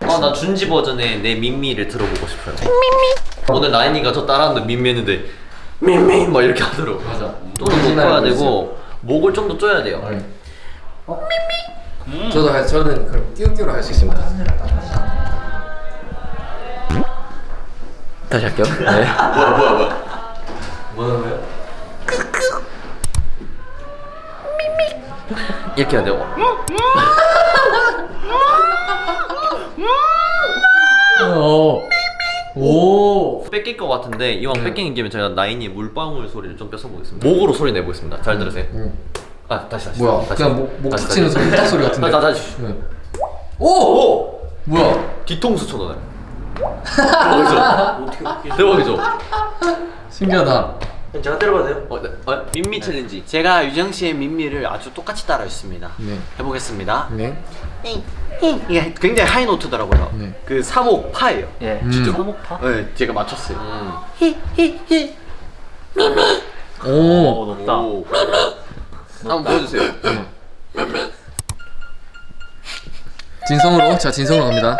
아, 나 준지 버전의 내 민미를 들어보고 싶어요. 민미. 오늘 라인이가 저 따라하는데 민미 했는데 민미 막 이렇게 하더라고. 맞아. 좀더 높여야 되고 목을 좀 더 쪼야 돼요. 저도 할, 저는 그럼 띄우띄우로 할 수 있습니다. 다시 할게요. 네. 뭐야 뭐야 뭐야. 뭐라는 거 이렇게 해야 돼요. 오. 오. 뺏길 것 같은데 이왕 뺏기는 김에 제가 나인이 물방울 소리를 좀 뺏어 보겠습니다. 목으로 소리 내보겠습니다. 잘 들으세요. 응. 아 다시 다시. 뭐야? 다시. 그냥 목, 목 다시, 탁 치는. 소리, 딱 소리 같은데. 다 다시. 네. 오! 오! 뭐야? 뒤통수 쳐넣어요. 대박이죠? 대박이죠? 신기하다. 제가 때려봐도 돼요? 어, 네. 어, 민미 챌린지. 제가 유정 씨의 민미를 아주 똑같이 따라했습니다. 네. 해보겠습니다. 네. 이게 굉장히 high note더라고요. 네. 그 삼옥 파예요. 예. 음. 진짜 삼옥 파? 네, 제가 맞췄어요. 음. 히히히 오. 높다. 한번 보여주세요. 진성으로. 자, 진성으로 갑니다.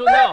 收到。